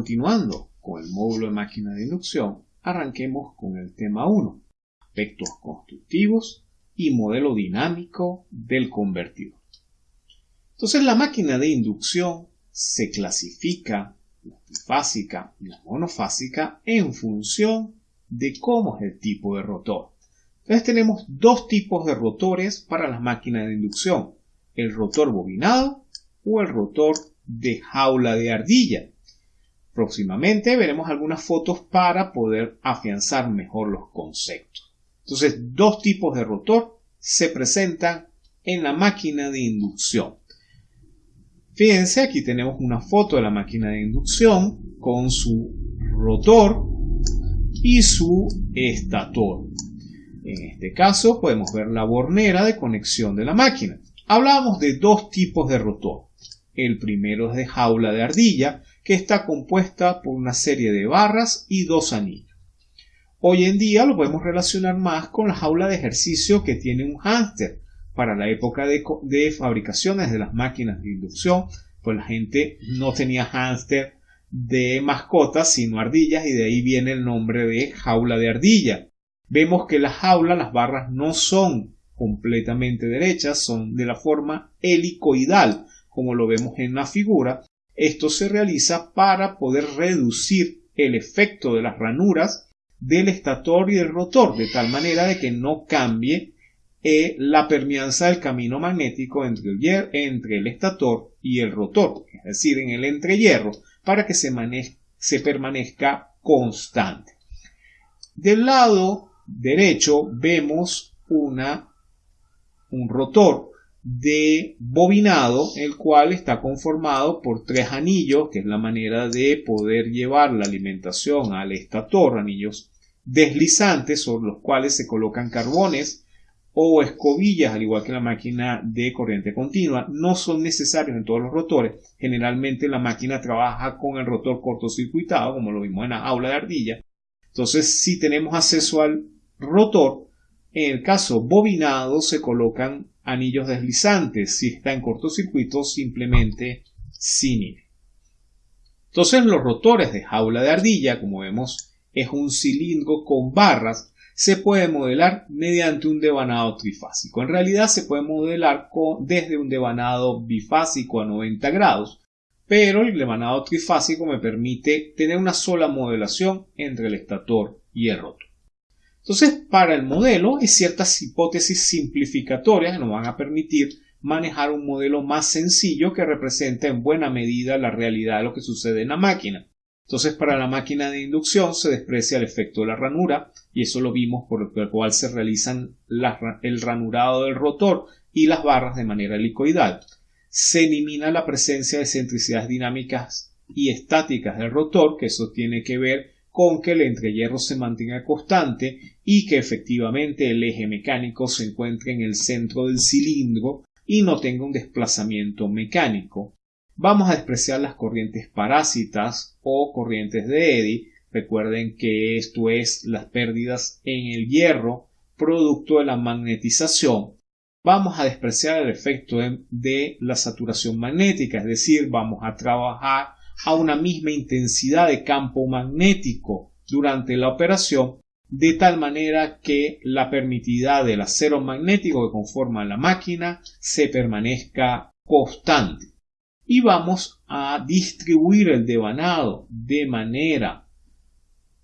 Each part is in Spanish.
Continuando con el módulo de máquina de inducción, arranquemos con el tema 1, aspectos constructivos y modelo dinámico del convertidor. Entonces la máquina de inducción se clasifica la trifásica y la monofásica en función de cómo es el tipo de rotor. Entonces tenemos dos tipos de rotores para las máquinas de inducción, el rotor bobinado o el rotor de jaula de ardilla. Próximamente veremos algunas fotos para poder afianzar mejor los conceptos. Entonces, dos tipos de rotor se presentan en la máquina de inducción. Fíjense, aquí tenemos una foto de la máquina de inducción con su rotor y su estator. En este caso podemos ver la bornera de conexión de la máquina. Hablábamos de dos tipos de rotor. El primero es de jaula de ardilla, que está compuesta por una serie de barras y dos anillos. Hoy en día lo podemos relacionar más con la jaula de ejercicio que tiene un hámster. Para la época de, de fabricaciones de las máquinas de inducción, pues la gente no tenía hámster de mascotas, sino ardillas, y de ahí viene el nombre de jaula de ardilla. Vemos que la jaula, las barras no son completamente derechas, son de la forma helicoidal, como lo vemos en la figura. Esto se realiza para poder reducir el efecto de las ranuras del estator y del rotor, de tal manera de que no cambie eh, la permeanza del camino magnético entre el, entre el estator y el rotor, es decir, en el entrehierro, para que se, se permanezca constante. Del lado derecho vemos un rotor de bobinado, el cual está conformado por tres anillos, que es la manera de poder llevar la alimentación al estator, anillos deslizantes sobre los cuales se colocan carbones o escobillas, al igual que la máquina de corriente continua, no son necesarios en todos los rotores. Generalmente la máquina trabaja con el rotor cortocircuitado, como lo vimos en la aula de ardilla. Entonces, si tenemos acceso al rotor, en el caso bobinado se colocan anillos deslizantes. Si está en cortocircuito, simplemente sin Entonces, los rotores de jaula de ardilla, como vemos, es un cilindro con barras se puede modelar mediante un devanado trifásico. En realidad se puede modelar desde un devanado bifásico a 90 grados, pero el devanado trifásico me permite tener una sola modelación entre el estator y el rotor. Entonces, para el modelo hay ciertas hipótesis simplificatorias que nos van a permitir manejar un modelo más sencillo que representa en buena medida la realidad de lo que sucede en la máquina. Entonces, para la máquina de inducción se desprecia el efecto de la ranura, y eso lo vimos por el cual se realizan el ranurado del rotor y las barras de manera helicoidal. Se elimina la presencia de centricidades dinámicas y estáticas del rotor, que eso tiene que ver con que el entrehierro se mantenga constante y que efectivamente el eje mecánico se encuentre en el centro del cilindro y no tenga un desplazamiento mecánico. Vamos a despreciar las corrientes parásitas o corrientes de Eddy. Recuerden que esto es las pérdidas en el hierro producto de la magnetización. Vamos a despreciar el efecto de, la saturación magnética, es decir, vamos a trabajar a una misma intensidad de campo magnético durante la operación, de tal manera que la permitidad del acero magnético que conforma la máquina se permanezca constante y vamos a distribuir el devanado de manera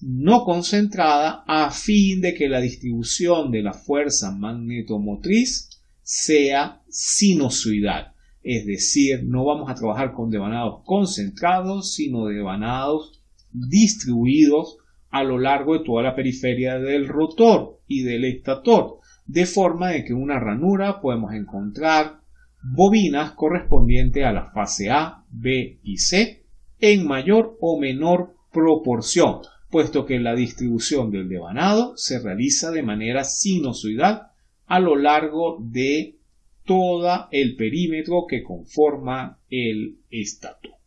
no concentrada a fin de que la distribución de la fuerza magnetomotriz sea sinusoidal. Es decir, no vamos a trabajar con devanados concentrados, sino devanados distribuidos a lo largo de toda la periferia del rotor y del estator, de forma de que una ranura podemos encontrar bobinas correspondientes a la fase A, B y C en mayor o menor proporción, puesto que la distribución del devanado se realiza de manera sinusoidal a lo largo de todo el perímetro que conforma el estato.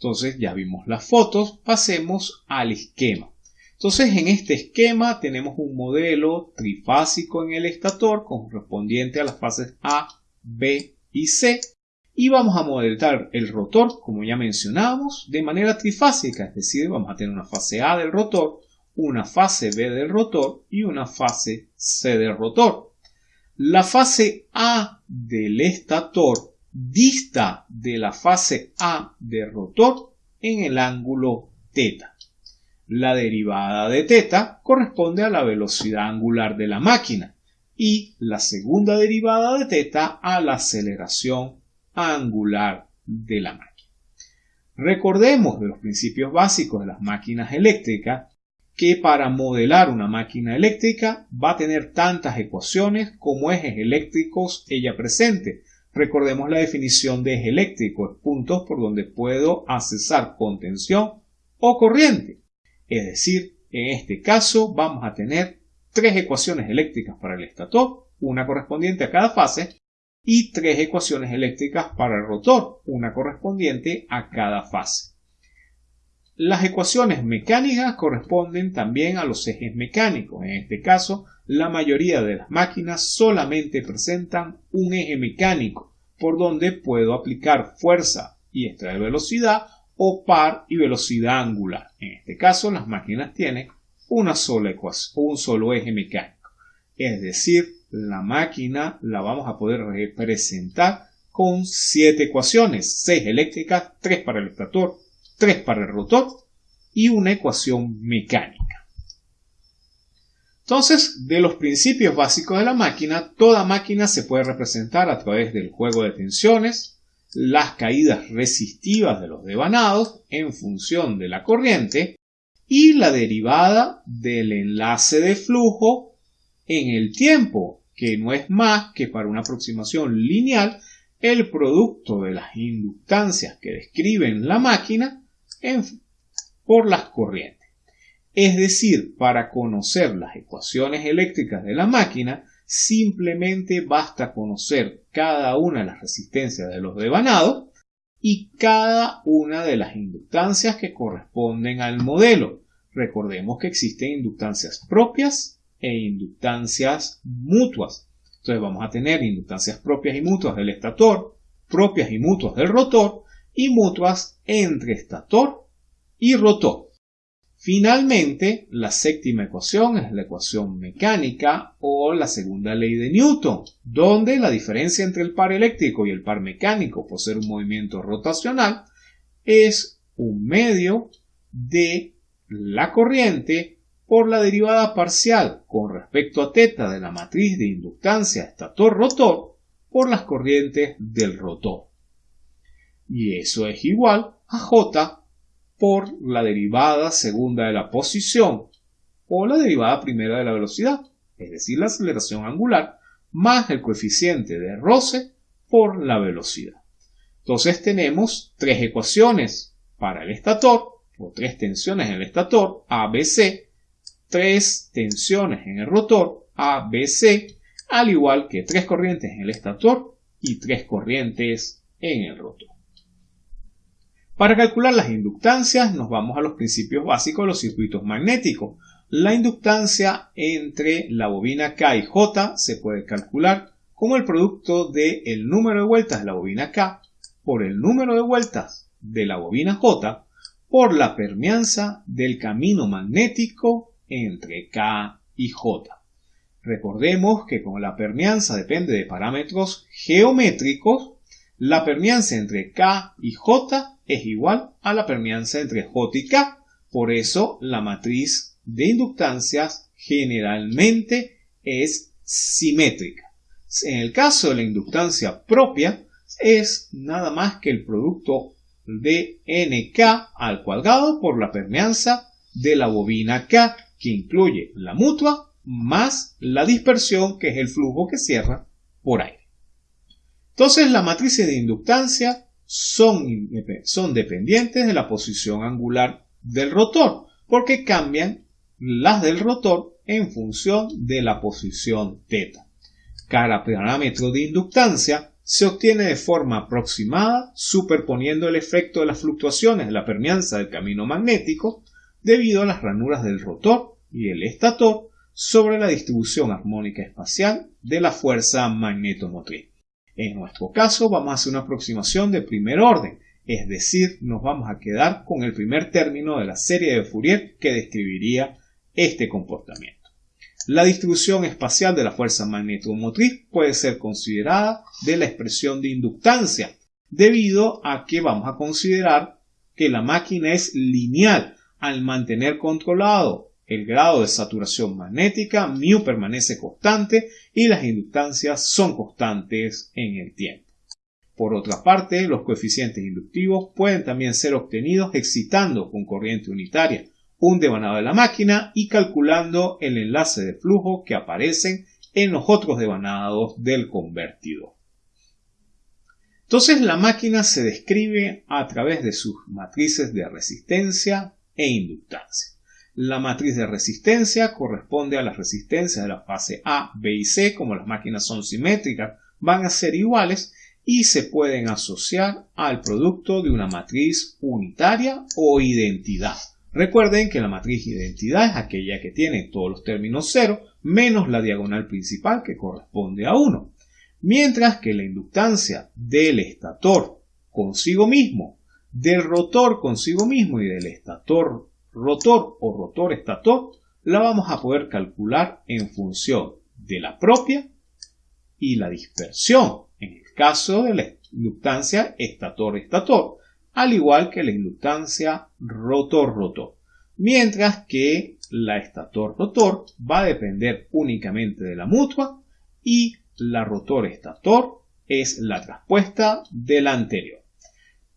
Entonces ya vimos las fotos, pasemos al esquema. Entonces, en este esquema tenemos un modelo trifásico en el estator correspondiente a las fases A, B y C y vamos a modelar el rotor, como ya mencionábamos, de manera trifásica, es decir, vamos a tener una fase A del rotor, una fase B del rotor y una fase C del rotor. La fase A del estator dista de la fase A del rotor en el ángulo θ. La derivada de θ corresponde a la velocidad angular de la máquina y la segunda derivada de θ a la aceleración angular de la máquina. Recordemos de los principios básicos de las máquinas eléctricas que para modelar una máquina eléctrica va a tener tantas ecuaciones como ejes eléctricos ella presente. Recordemos la definición de eje eléctrico, puntos por donde puedo accesar contención o corriente. Es decir, en este caso vamos a tener tres ecuaciones eléctricas para el estator, una correspondiente a cada fase, y tres ecuaciones eléctricas para el rotor, una correspondiente a cada fase. Las ecuaciones mecánicas corresponden también a los ejes mecánicos. En este caso, la mayoría de las máquinas solamente presentan un eje mecánico, por donde puedo aplicar fuerza y extraer velocidad o par y velocidad angular. En este caso, las máquinas tienen una sola ecuación, un solo eje mecánico. Es decir, la máquina la vamos a poder representar con siete ecuaciones, seis eléctricas, tres para el estator, tres para el rotor y una ecuación mecánica. Entonces, de los principios básicos de la máquina, toda máquina se puede representar a través del juego de tensiones, las caídas resistivas de los devanados en función de la corriente y la derivada del enlace de flujo en el tiempo que no es más que para una aproximación lineal el producto de las inductancias que describen la máquina por las corrientes. Es decir, para conocer las ecuaciones eléctricas de la máquina, simplemente basta conocer cada una de las resistencias de los devanados y cada una de las inductancias que corresponden al modelo. Recordemos que existen inductancias propias e inductancias mutuas. Entonces vamos a tener inductancias propias y mutuas del estator, propias y mutuas del rotor y mutuas entre estator y rotor. Finalmente, la séptima ecuación es la ecuación mecánica o la segunda ley de Newton, donde la diferencia entre el par eléctrico y el par mecánico por ser un movimiento rotacional es un medio de la corriente por la derivada parcial con respecto a θ de la matriz de inductancia estator-rotor por las corrientes del rotor. Y eso es igual a J por la derivada segunda de la posición o la derivada primera de la velocidad, es decir, la aceleración angular, más el coeficiente de roce por la velocidad. Entonces tenemos tres ecuaciones para el estator, o tres tensiones en el estator, ABC, tres tensiones en el rotor A, B, C, al igual que tres corrientes en el estator y tres corrientes en el rotor. Para calcular las inductancias nos vamos a los principios básicos de los circuitos magnéticos. La inductancia entre la bobina K y J se puede calcular como el producto del el número de vueltas de la bobina K por el número de vueltas de la bobina J por la permeanza del camino magnético entre K y J. Recordemos que como la permeanza depende de parámetros geométricos, la permeanza entre K y J es igual a la permeanza entre J y K. Por eso la matriz de inductancias generalmente es simétrica. En el caso de la inductancia propia, es nada más que el producto de NK al cuadrado por la permeanza de la bobina K que incluye la mutua más la dispersión, que es el flujo que cierra por aire. Entonces, las matrices de inductancia son, son dependientes de la posición angular del rotor, porque cambian las del rotor en función de la posición θ. Cada parámetro de inductancia se obtiene de forma aproximada superponiendo el efecto de las fluctuaciones de la permeanza del camino magnético debido a las ranuras del rotor y el estator sobre la distribución armónica espacial de la fuerza magnetomotriz. En nuestro caso vamos a hacer una aproximación de primer orden, es decir, nos vamos a quedar con el primer término de la serie de Fourier que describiría este comportamiento. La distribución espacial de la fuerza magnetomotriz puede ser considerada de la expresión de inductancia, debido a que vamos a considerar que la máquina es lineal al mantener controlado el grado de saturación magnética, μ permanece constante y las inductancias son constantes en el tiempo. Por otra parte, los coeficientes inductivos pueden también ser obtenidos excitando con corriente unitaria un devanado de la máquina y calculando el enlace de flujo que aparecen en los otros devanados del convertidor. Entonces la máquina se describe a través de sus matrices de resistencia e inductancia. La matriz de resistencia corresponde a las resistencias de la fase A, B y C, como las máquinas son simétricas, van a ser iguales y se pueden asociar al producto de una matriz unitaria o identidad. Recuerden que la matriz identidad es aquella que tiene todos los términos 0 menos la diagonal principal que corresponde a 1. Mientras que la inductancia del estator consigo mismo, del rotor consigo mismo y del estator rotor o rotor estator la vamos a poder calcular en función de la propia y la dispersión en el caso de la inductancia estator-estator al igual que la inductancia rotor-rotor, mientras que la estator-rotor va a depender únicamente de la mutua y la rotor-estator es la traspuesta de la anterior.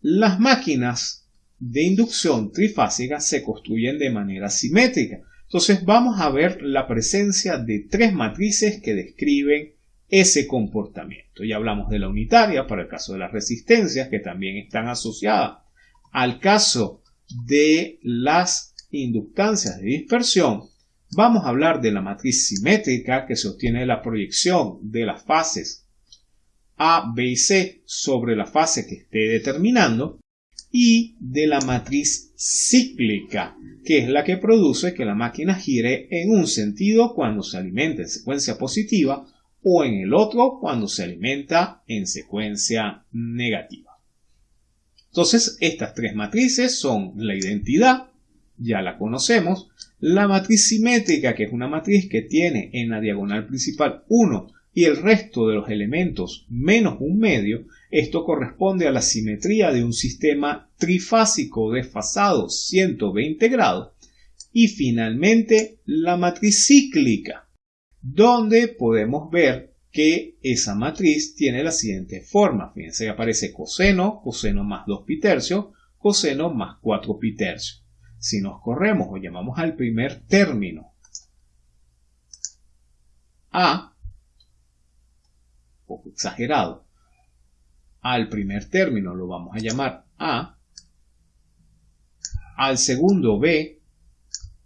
Las máquinas de inducción trifásica se construyen de manera simétrica. Entonces vamos a ver la presencia de tres matrices que describen ese comportamiento. Ya hablamos de la unitaria para el caso de las resistencias que también están asociadas al caso de las inductancias de dispersión. Vamos a hablar de la matriz simétrica que sostiene la proyección de las fases A, B y C sobre la fase que esté determinando y de la matriz cíclica, que es la que produce que la máquina gire en un sentido cuando se alimenta en secuencia positiva o en el otro cuando se alimenta en secuencia negativa. Entonces, estas tres matrices son la identidad, ya la conocemos, la matriz simétrica, que es una matriz que tiene en la diagonal principal 1 y el resto de los elementos menos un medio, esto corresponde a la simetría de un sistema trifásico desfasado 120 grados, y finalmente la matriz cíclica, donde podemos ver que esa matriz tiene la siguiente forma. Fíjense que aparece coseno, coseno más 2 pi tercios, coseno más 4 pi tercios. Si nos corremos o llamamos al primer término A, poco exagerado, al primer término lo vamos a llamar A, al segundo B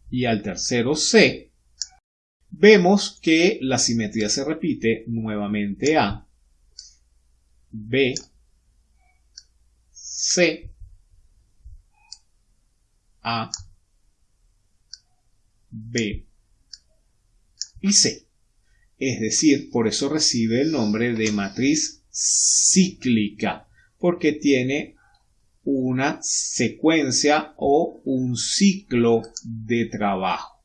y al tercero C, vemos que la simetría se repite nuevamente A, B, C, A, B y C. Es decir, por eso recibe el nombre de matriz cíclica, porque tiene una secuencia o un ciclo de trabajo.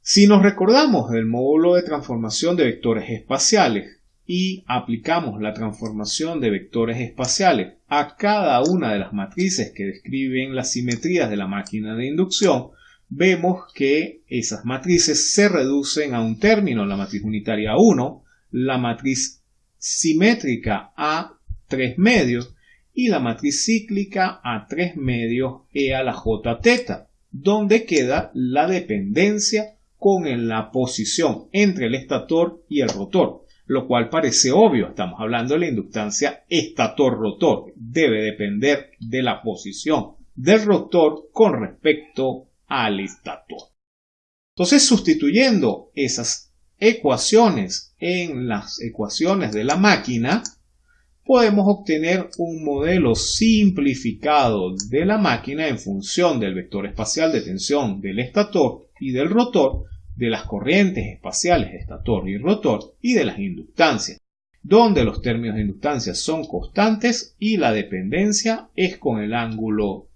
Si nos recordamos del módulo de transformación de vectores espaciales y aplicamos la transformación de vectores espaciales a cada una de las matrices que describen las simetrías de la máquina de inducción, vemos que esas matrices se reducen a un término, la matriz unitaria 1, la matriz simétrica a 3 medios y la matriz cíclica a 3 medios e a la j teta, donde queda la dependencia con la posición entre el estator y el rotor, lo cual parece obvio, estamos hablando de la inductancia estator-rotor, debe depender de la posición del rotor con respecto al estator. Entonces, sustituyendo esas ecuaciones en las ecuaciones de la máquina, podemos obtener un modelo simplificado de la máquina en función del vector espacial de tensión del estator y del rotor de las corrientes espaciales estator y rotor y de las inductancias. donde los términos de inductancia son constantes y la dependencia es con el ángulo.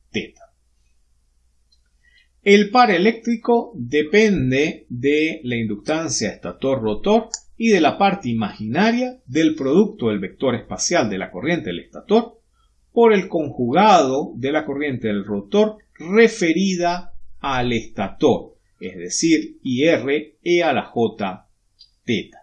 El par eléctrico depende de la inductancia estator-rotor y de la parte imaginaria del producto del vector espacial de la corriente del estator por el conjugado de la corriente del rotor referida al estator, es decir, IR e a la J teta.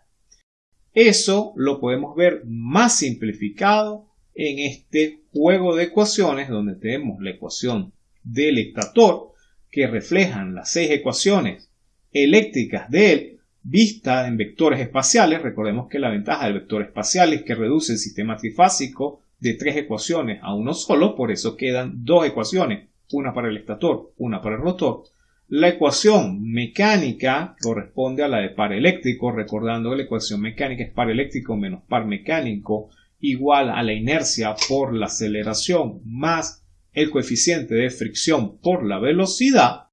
Eso lo podemos ver más simplificado en este juego de ecuaciones donde tenemos la ecuación del estator que reflejan las seis ecuaciones eléctricas de él vista en vectores espaciales. Recordemos que la ventaja del vector espacial es que reduce el sistema trifásico de tres ecuaciones a uno solo, por eso quedan dos ecuaciones, una para el estator, una para el rotor. La ecuación mecánica corresponde a la de par eléctrico, recordando que la ecuación mecánica es par eléctrico menos par mecánico igual a la inercia por la aceleración más el coeficiente de fricción por la velocidad,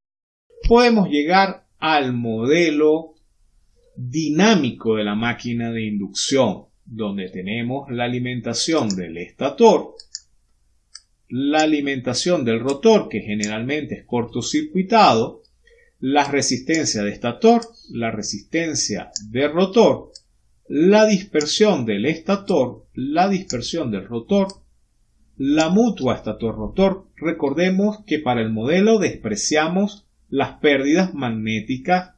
podemos llegar al modelo dinámico de la máquina de inducción, donde tenemos la alimentación del estator, la alimentación del rotor, que generalmente es cortocircuitado, la resistencia de estator, la resistencia de rotor, la dispersión del estator, la dispersión del rotor, la mutua estator-rotor, recordemos que para el modelo despreciamos las pérdidas magnéticas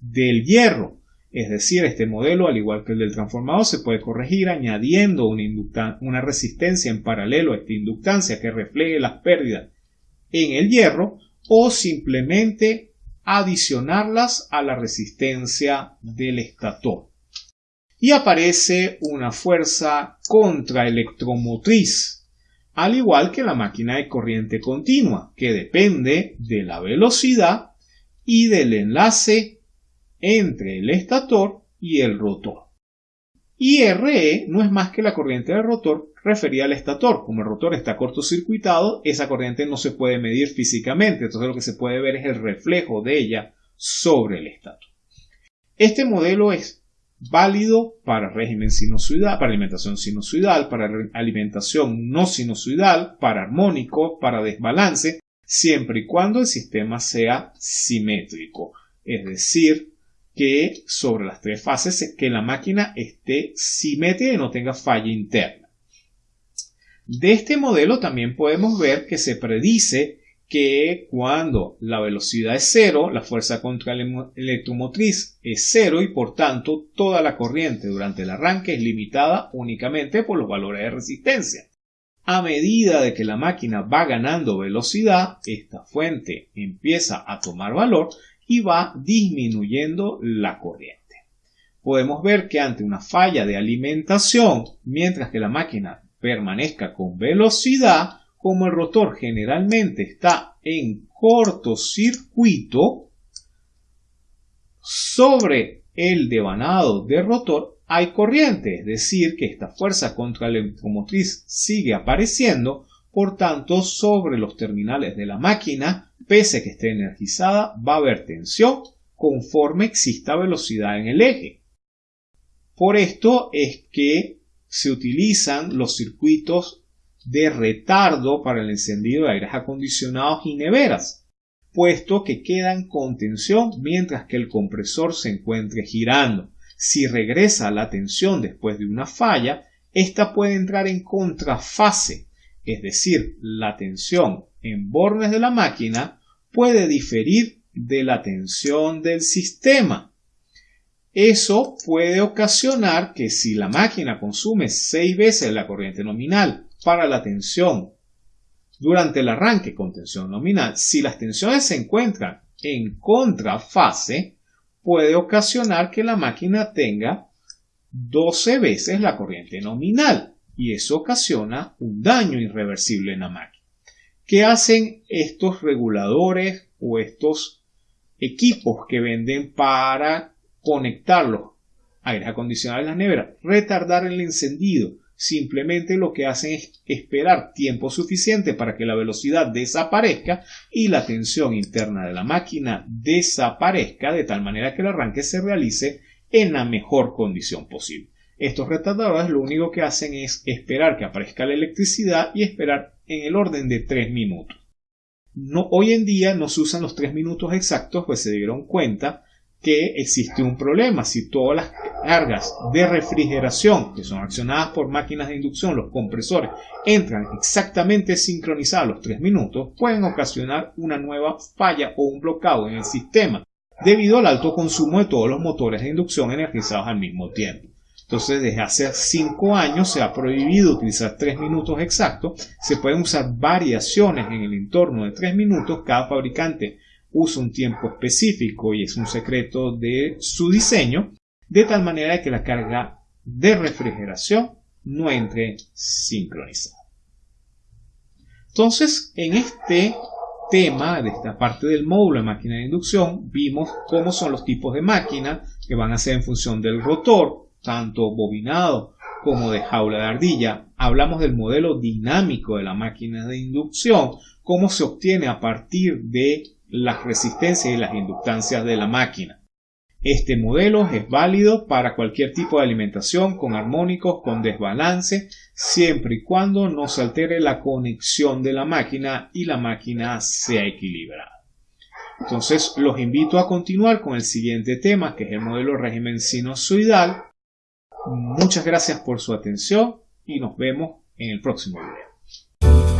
del hierro. Es decir, este modelo, al igual que el del transformador, se puede corregir añadiendo una, una resistencia en paralelo a esta inductancia que refleje las pérdidas en el hierro o simplemente adicionarlas a la resistencia del estator. Y aparece una fuerza contraelectromotriz al igual que la máquina de corriente continua, que depende de la velocidad y del enlace entre el estator y el rotor. Y RE no es más que la corriente del rotor referida al estator. Como el rotor está cortocircuitado, esa corriente no se puede medir físicamente, entonces lo que se puede ver es el reflejo de ella sobre el estator. Este modelo es válido para régimen sinusoidal, para alimentación sinusoidal, para alimentación no sinusoidal, para armónico, para desbalance, siempre y cuando el sistema sea simétrico. Es decir, que sobre las tres fases que la máquina esté simétrica y no tenga falla interna. De este modelo también podemos ver que se predice que cuando la velocidad es cero, la fuerza contra el electromotriz es cero y por tanto toda la corriente durante el arranque es limitada únicamente por los valores de resistencia. A medida de que la máquina va ganando velocidad, esta fuente empieza a tomar valor y va disminuyendo la corriente. Podemos ver que ante una falla de alimentación, mientras que la máquina permanezca con velocidad, como el rotor generalmente está en cortocircuito, sobre el devanado del rotor hay corriente, es decir, que esta fuerza contra la electromotriz sigue apareciendo, por tanto, sobre los terminales de la máquina, pese a que esté energizada, va a haber tensión conforme exista velocidad en el eje. Por esto es que se utilizan los circuitos de retardo para el encendido de aires acondicionados y neveras, puesto que quedan con tensión mientras que el compresor se encuentre girando. Si regresa la tensión después de una falla, esta puede entrar en contrafase, es decir, la tensión en bornes de la máquina puede diferir de la tensión del sistema. Eso puede ocasionar que si la máquina consume seis veces la corriente nominal para la tensión durante el arranque con tensión nominal, si las tensiones se encuentran en contrafase, puede ocasionar que la máquina tenga 12 veces la corriente nominal y eso ocasiona un daño irreversible en la máquina. ¿Qué hacen estos reguladores o estos equipos que venden para conectar los aires acondicionados a la nevera? Retardar el encendido simplemente lo que hacen es esperar tiempo suficiente para que la velocidad desaparezca y la tensión interna de la máquina desaparezca de tal manera que el arranque se realice en la mejor condición posible. Estos retardadores lo único que hacen es esperar que aparezca la electricidad y esperar en el orden de 3 minutos. Hoy en día no se usan los 3 minutos exactos, pues se dieron cuenta que existe un problema. Si todas las cargas de refrigeración, que son accionadas por máquinas de inducción, los compresores, entran exactamente sincronizados los 3 minutos, pueden ocasionar una nueva falla o un bloqueo en el sistema, debido al alto consumo de todos los motores de inducción energizados al mismo tiempo. Entonces, desde hace 5 años se ha prohibido utilizar 3 minutos exactos. Se pueden usar variaciones en el entorno de 3 minutos. Cada fabricante usa un tiempo específico y es un secreto de su diseño, de tal manera que la carga de refrigeración no entre sincronizada. Entonces, en este tema de esta parte del módulo de máquina de inducción, vimos cómo son los tipos de máquina que van a ser en función del rotor, tanto bobinado como de jaula de ardilla. Hablamos del modelo dinámico de la máquina de inducción, cómo se obtiene a partir de las resistencias y las inductancias de la máquina. Este modelo es válido para cualquier tipo de alimentación con armónicos, con desbalance, siempre y cuando no se altere la conexión de la máquina y la máquina sea equilibrada. Entonces los invito a continuar con el siguiente tema que es el modelo régimen sinusoidal. Muchas gracias por su atención y nos vemos en el próximo video.